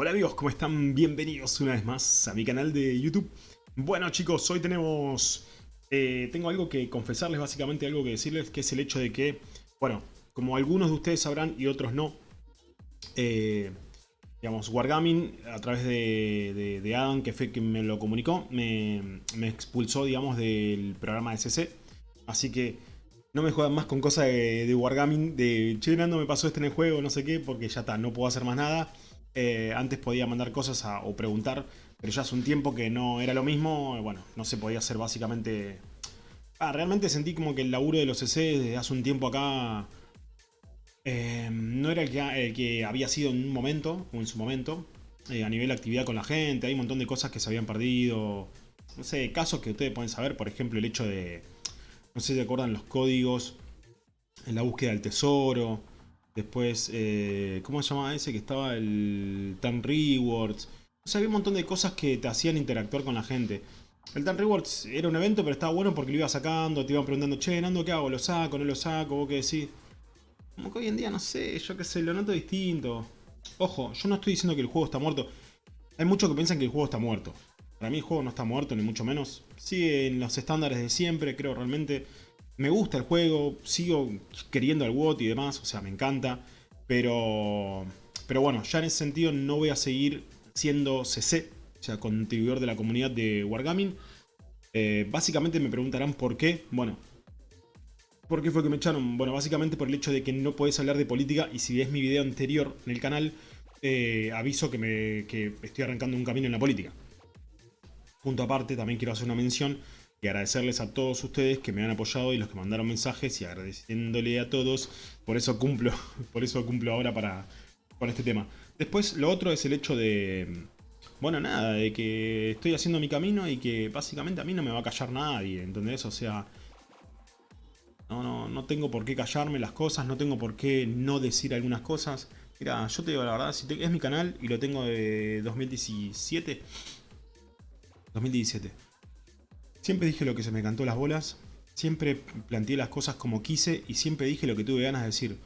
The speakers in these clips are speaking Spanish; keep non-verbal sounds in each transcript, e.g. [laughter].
Hola amigos, ¿cómo están? Bienvenidos una vez más a mi canal de YouTube. Bueno chicos, hoy tenemos... Eh, tengo algo que confesarles, básicamente algo que decirles, que es el hecho de que, bueno, como algunos de ustedes sabrán y otros no, eh, digamos, Wargaming, a través de, de, Adam, que fue quien me lo comunicó, me, expulsó, digamos, del programa de CC. Así que no me juegan más con cosas de, Wargaming, de che, Nando me pasó este en el juego, no sé qué, porque ya está, no puedo hacer más nada. Eh, antes podía mandar cosas o preguntar, pero ya hace un tiempo que no era lo mismo. Bueno, no se podía hacer básicamente... Ah, realmente sentí como que el laburo de los CC desde hace un tiempo acá eh, no era el que, había sido en un momento, o en su momento, eh, a nivel de actividad con la gente. Hay un montón de cosas que se habían perdido. No sé, casos que ustedes pueden saber, por ejemplo, el hecho de... No sé si acuerdan los códigos en la búsqueda del tesoro. Después, eh, ¿cómo se llamaba ese? Que estaba el Tan Rewards. O sea, había un montón de cosas que te hacían interactuar con la gente. El Tan Rewards era un evento, pero estaba bueno porque lo iba sacando, te iban preguntando, che, Nando, ¿qué hago? ¿Lo saco? ¿No lo saco? ¿Vos qué decís? Como que hoy en día, no sé, yo qué sé, lo noto distinto. Ojo, yo no estoy diciendo que el juego está muerto. Hay muchos que piensan que el juego está muerto. Para mí el juego no está muerto, ni mucho menos. Sigue en los estándares de siempre, creo realmente. Me gusta el juego, sigo queriendo al WOT y demás, o sea, me encanta. Pero, pero bueno, ya en ese sentido no voy a seguir siendo CC, o sea, contribuidor de la comunidad de Wargaming. Eh, básicamente me preguntarán por qué. Bueno, ¿por qué fue que me echaron? Bueno, básicamente por el hecho de que no puedes hablar de política y si ves mi video anterior en el canal, aviso que, me, que estoy arrancando un camino en la política. Punto aparte, también quiero hacer una mención y agradecerles a todos ustedes que me han apoyado y los que mandaron mensajes y agradeciéndole a todos. Por eso cumplo, [laughs] por eso cumplo ahora para, con este tema. Después, lo otro es el hecho de... Bueno, nada, de que estoy haciendo mi camino y que básicamente a mí no me va a callar nadie, ¿entendés? O sea, no, no, no tengo por qué callarme las cosas, no tengo por qué no decir algunas cosas. Mira, yo te digo la verdad, si es mi canal y lo tengo de 2017. 2017. Siempre dije lo que se me cantó las bolas, siempre planteé las cosas como quise y siempre dije lo que tuve ganas de decir.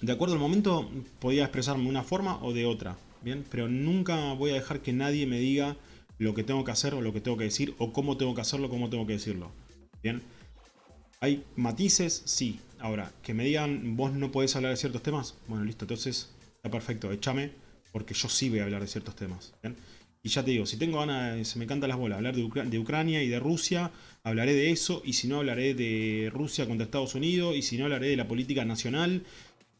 De acuerdo al momento podía expresarme de una forma o de otra, ¿bien? Pero nunca voy a dejar que nadie me diga lo que tengo que hacer o lo que tengo que decir o cómo tengo que hacerlo, cómo tengo que decirlo, ¿bien? ¿Hay matices? Sí. Ahora, que me digan, vos no podés hablar de ciertos temas, bueno, listo, entonces está perfecto, échame, porque yo sí voy a hablar de ciertos temas. Y ya te digo, si tengo ganas, se me cantan las bolas, hablar de, Ucrania y de Rusia, hablaré de eso, y si no hablaré de Rusia contra Estados Unidos, y si no hablaré de la política nacional,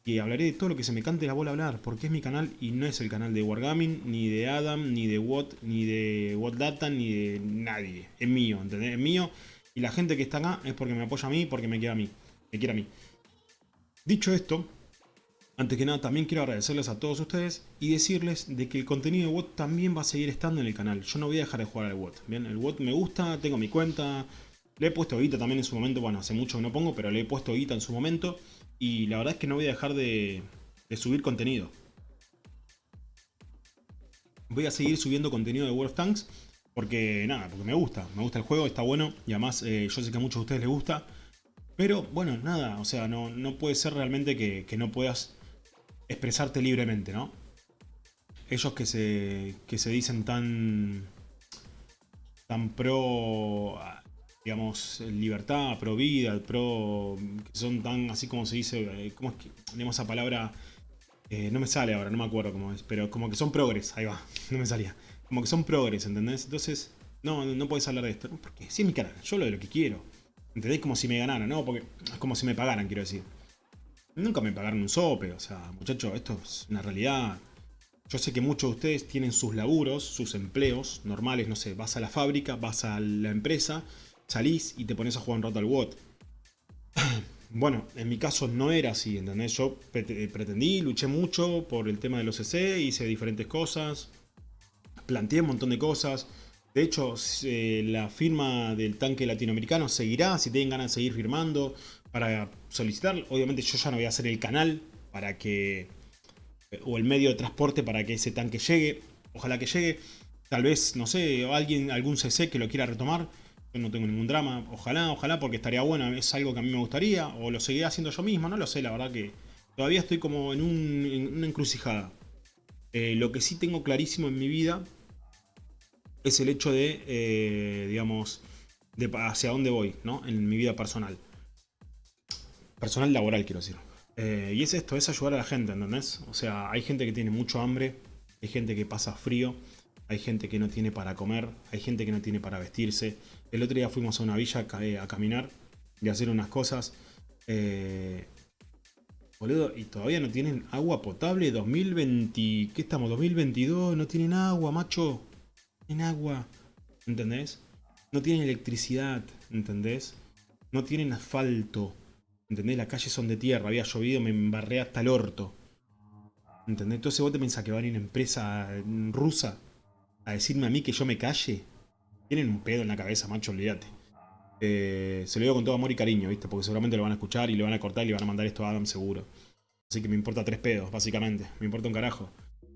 y hablaré de todo lo que se me cante la bola hablar, porque es mi canal y no es el canal de Wargaming, ni de Adam, ni de Watt, ni de Watt Data, ni de nadie. Es mío, ¿entendés? Es mío, y la gente que está acá es porque me apoya a mí, porque me quiere a mí. Me quiere a mí. Dicho esto, antes que nada, también quiero agradecerles a todos ustedes y decirles de que el contenido de WOT también va a seguir estando en el canal. Yo no voy a dejar de jugar al WOT. Bien, el WOT me gusta, tengo mi cuenta. Le he puesto guita también en su momento. Bueno, hace mucho que no pongo, pero le he puesto guita en su momento. Y la verdad es que no voy a dejar de, subir contenido. Voy a seguir subiendo contenido de World of Tanks. Porque nada, porque me gusta. Me gusta el juego, está bueno. Y además eh, yo sé que a muchos de ustedes les gusta. Pero bueno, nada, o sea, no, puede ser realmente que no puedas expresarte libremente, ¿no? Ellos que se, que se dicen tan, tan pro, digamos, libertad, pro vida, pro, que son tan, así como se dice, eh, ¿cómo es que, tenemos esa palabra? Eh, no me sale ahora, no me acuerdo cómo es, pero como que son progres, ahí va, [laughs] no me salía. Como que son progres, ¿entendés? Entonces, no, no puedes hablar de esto, porque sí es mi canal, yo lo de lo que quiero. ¿Entendés? Como si me ganaran, ¿no? Porque es como si me pagaran, quiero decir. Nunca me pagaron un sope, o sea, muchachos, esto es una realidad. Yo sé que muchos de ustedes tienen sus laburos, sus empleos normales, no sé, vas a la fábrica, vas a la empresa, salís y te pones a jugar un rato al [clears throat] bueno, en mi caso no era así, ¿entendés? Yo pretendí, luché mucho por el tema de los CC, hice diferentes cosas, planteé un montón de cosas. De hecho, la firma del tanque latinoamericano seguirá, si tienen ganas de seguir firmando, para solicitar. Obviamente yo ya no voy a hacer el canal para que... o el medio de transporte para que ese tanque llegue. Ojalá que llegue. Tal vez, no sé, alguien, algún CC que lo quiera retomar. Yo no tengo ningún drama. Ojalá, ojalá, porque estaría bueno. Es algo que a mí me gustaría. O lo seguiré haciendo yo mismo. No lo sé, la verdad que todavía estoy como en una encrucijada. Eh, lo que sí tengo clarísimo en mi vida es el hecho de, eh, digamos, de hacia dónde voy, ¿no? En mi vida personal. Personal laboral, quiero decir. Eh, y es esto, es ayudar a la gente, ¿entendés? O sea, hay gente que tiene mucho hambre, hay gente que pasa frío, hay gente que no tiene para comer, hay gente que no tiene para vestirse. El otro día fuimos a una villa a, caminar y a hacer unas cosas. Eh, boludo, y todavía no tienen agua potable 2020... ¿Qué estamos? 2022, no tienen agua, macho. En agua, ¿entendés? No tienen electricidad, ¿entendés? No tienen asfalto, ¿entendés? Las calles son de tierra, había llovido, me embarré hasta el orto. ¿Entendés? Entonces vos te pensás que va a venir una empresa rusa a decirme a mí que yo me calle. Tienen un pedo en la cabeza, macho, olvídate. Eh, se lo digo con todo amor y cariño, ¿viste? Porque seguramente lo van a escuchar y le van a cortar y le van a mandar esto a Adam seguro. Así que me importa tres pedos, básicamente. Me importa un carajo.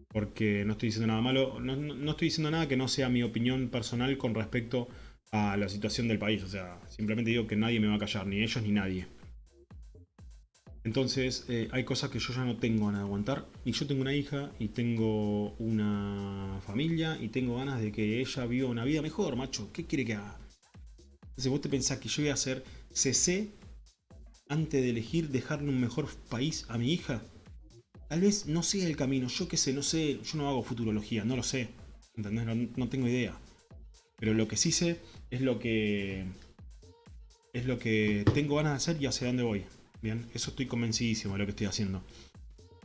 Porque no estoy diciendo nada malo. No, no estoy diciendo nada que no sea mi opinión personal con respecto a la situación del país. O sea, simplemente digo que nadie me va a callar, ni ellos ni nadie. Entonces, eh, hay cosas que yo ya no tengo ganas de aguantar. Y yo tengo una hija, y tengo una familia, y tengo ganas de que ella viva una vida mejor, macho. ¿Qué quiere que haga? Entonces, vos te pensás que yo voy a hacer CC antes de elegir dejarle un mejor país a mi hija. Tal vez no sea el camino, yo qué sé, no sé, yo no hago futurología, no lo sé. ¿Entendés? No, tengo idea. Pero lo que sí sé es lo que. Es lo que tengo ganas de hacer y hacia dónde voy. Eso estoy convencidísimo de lo que estoy haciendo.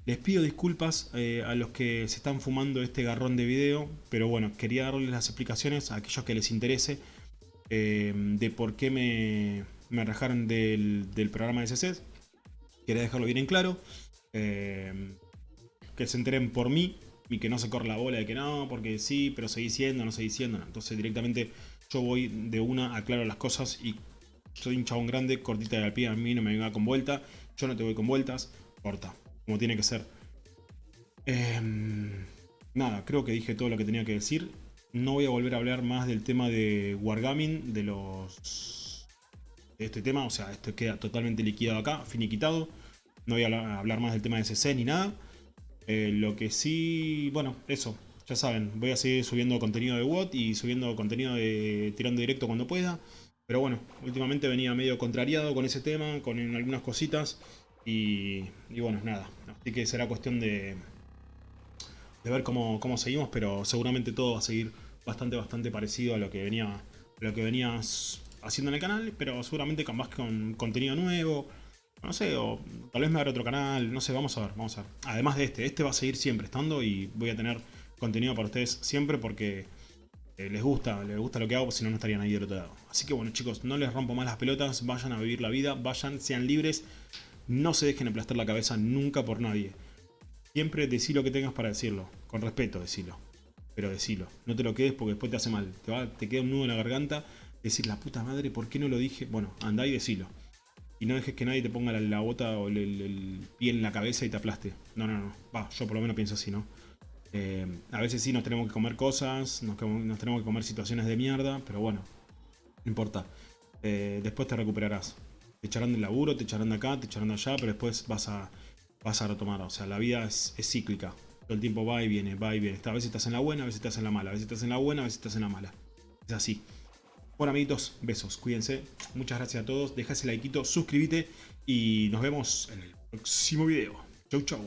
Les pido disculpas eh, a los que se están fumando este garrón de video, pero bueno, quería darles las explicaciones a aquellos que les interese eh, de por qué me, me rajaron del, programa de CC. Quería dejarlo bien en claro. Eh, que se enteren por mí y que no se corra la bola de que no, porque sí, pero seguí siendo, no seguí siendo. Entonces directamente yo voy de una, aclaro las cosas y soy un chabón grande, cortita de la pie, a mí no me venga con vuelta. Yo no te voy con vueltas, corta, como tiene que ser. Em, nada, creo que dije todo lo que tenía que decir. No voy a volver a hablar más del tema de Wargaming, de los... De este tema, o sea, esto queda totalmente liquidado acá, finiquitado. No voy a hablar más del tema de CC ni nada. Eh, lo que sí, bueno, eso, ya saben, voy a seguir subiendo contenido de WOT y subiendo contenido de tirando directo cuando pueda. Pero bueno, últimamente venía medio contrariado con ese tema, con algunas cositas. Y, bueno, nada. Así que será cuestión de, de ver cómo, cómo, seguimos, pero seguramente todo va a seguir bastante, bastante parecido a lo que venía, lo que venías haciendo en el canal, pero seguramente más con contenido nuevo, no sé, o tal vez me abra otro canal, no sé, vamos a ver, vamos a ver. Además de este, este va a seguir siempre estando y voy a tener contenido para ustedes siempre porque les gusta, les gusta lo que hago, si no, no estarían ahí del otro lado. Así que bueno chicos, no les rompo más las pelotas, vayan a vivir la vida, vayan, sean libres, no se dejen aplastar la cabeza nunca por nadie. Siempre decí lo que tengas para decirlo, con respeto decilo, pero decilo, no te lo quedes porque después te hace mal, te, queda un nudo en la garganta, decir la puta madre, ¿por qué no lo dije? Bueno, anda y decilo. Y no dejes que nadie te ponga la, bota o el, pie en la cabeza y te aplaste. No, no, no. Va, yo por lo menos pienso así, ¿no? Eh, a veces sí nos tenemos que comer cosas, nos, tenemos que comer situaciones de mierda, pero bueno, no importa. Eh, después te recuperarás. Te echarán del laburo, te echarán de acá, te echarán de allá, pero después vas a, vas a retomar. O sea, la vida es, cíclica. Todo el tiempo va y viene, va y viene. A veces estás en la buena, a veces estás en la mala. A veces estás en la buena, a veces estás en la mala. Es así. Bueno, amiguitos, besos. Cuídense. Muchas gracias a todos. Deja ese like, suscríbete y nos vemos en el próximo video. Chau, chau.